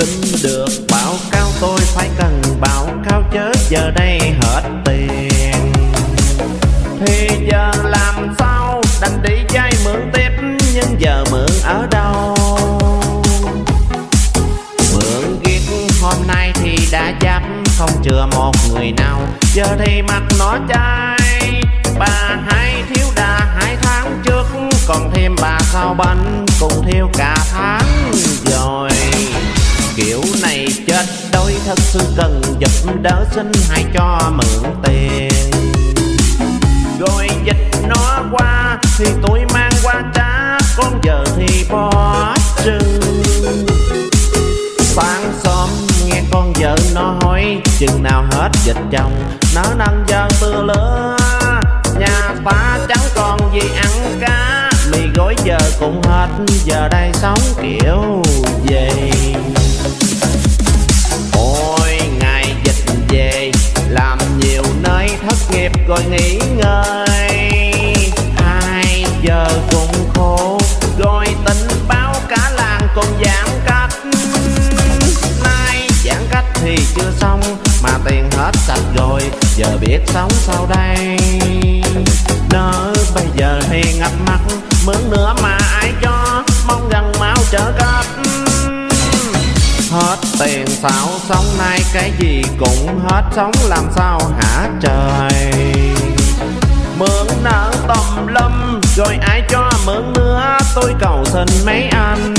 Xin được báo cáo, tôi phải cần báo cáo chớ giờ đây hết tiền. Thì giờ làm sao đành đi vay mượn tiếp, Nhưng giờ mượn ở đâu? Mượn ghét hôm nay thì đã chấp Không chừa một người nào. Giờ thì mặt nó chai, Bà hai thiếu đà hai tháng trước, Còn thêm bà sao bánh Cùng thiếu cả tháng rồi. Kiểu này chết đôi thật sự cần giúp đỡ xin hãy cho mượn tiền. Rồi dịch nó qua thì tôi mang qua trả, Con giờ thì bỏ trừng. Sáng sớm nghe con vợ nó hỏi, Chừng nào hết dịch chồng? Nó nâng giờ mưa lửa, Nhà ta chẳng còn gì ăn cá. Mì gói giờ cũng hết, Giờ đây sống kiểu gì? Thất gọi nghỉ ngơi. Ai giờ cũng khổ Rồi tỉnh báo cả làng còn giãn cách. Nay giãn cách thì chưa xong, Mà tiền hết sạch rồi, Giờ biết sống sao đây? Nỡ bây giờ thì ngập mặt Mướn nữa mà ai cho, Mong rằng mau trở cấp Hết tiền sao sống nay cái gì cũng hết, Sống làm sao hả trời? Rồi ai cho mượn nữa Tôi cầu xin mấy anh.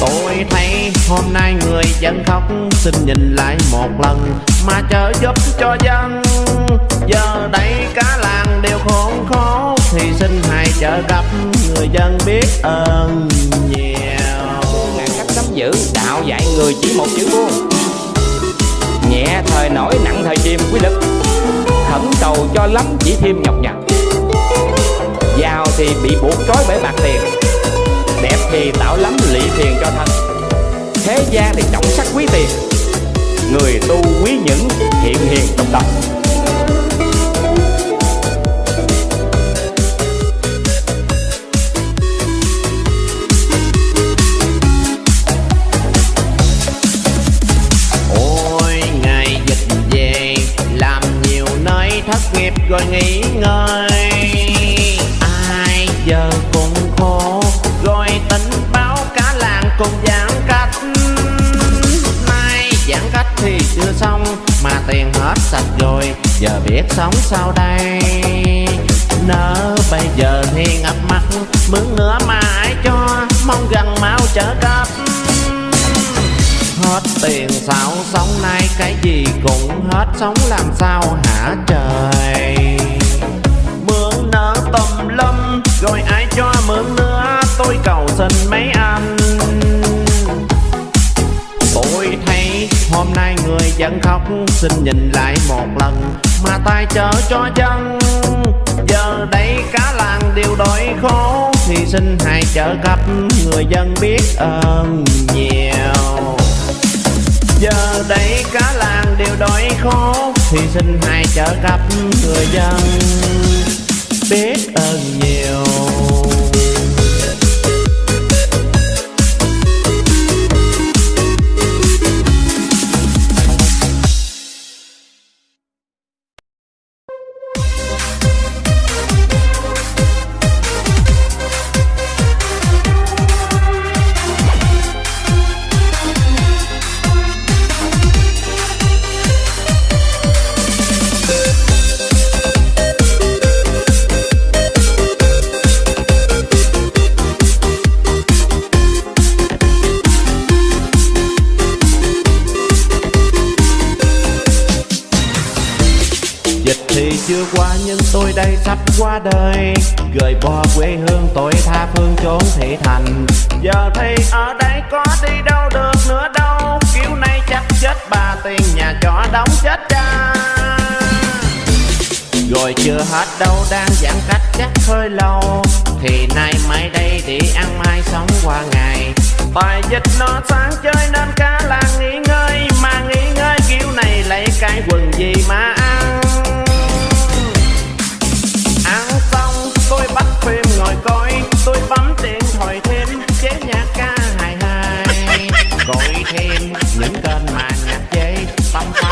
Tôi thấy hôm nay người dân khóc Xin nhìn lại một lần Mà chờ giúp cho dân. Giờ đây cả làng đều khốn khó, Thì xin hãy trợ gặp Người dân biết ơn nhiều. Ngàn cách nắm giữ đạo dạy người chỉ một chữ buông nhẹ thời nổi nặng thời chìm quy lực. Khẩn cầu cho lắm chỉ thêm nhọc nhằn bị buộc trói bởi bạc tiền. Đẹp thì tạo lắm lị thiền cho thân. Thế gian thì trọng sắc quý tiền. Người tu quý những hiện hiền đồng tâm. Cùng giãn cách. Nay giãn cách thì chưa xong, Mà tiền hết sạch rồi, Giờ biết sống sao đây. Nỡ bây giờ thì ngập mặt, Mướn nữa mà ai cho Mong gần mau trở cấp. Hết tiền sao sống nay, cái gì cũng hết, Sống làm sao hả trời? Mượn nợ tầm lâm Rồi ai cho mượn nữa, Tôi cầu xin mấy anh. Vẫn dân khóc, Xin nhìn lại một lần. Mà tay chở cho chân, Giờ đây cả làng đều đói khổ. Thì xin hãy trợ cấp Người dân biết ơn nhiều. Giờ đây cả làng đều đói khổ. Thì xin hãy trợ cấp người dân Biết ơn nhiều. Dịch thì chưa qua nhưng tôi đây sắp qua đời. Gửi bỏ quê hương tôi tha phương trốn thị thành. Giờ thì ở đây có đi đâu được nữa đâu. Kiểu này chắc chết bà tiền nhà trọ đóng chết cha. Rồi chưa hết đâu đang giãn cách chắc hơi lâu. Thì nay mai đây đi ăn mai sống qua ngày. Bài dịch nó sáng chơi nên cả là nghỉ ngơi. Mà nghỉ ngơi kiểu này lấy cái quần gì mà ăn. gọi thêm những kênh mà nhạc chế tâm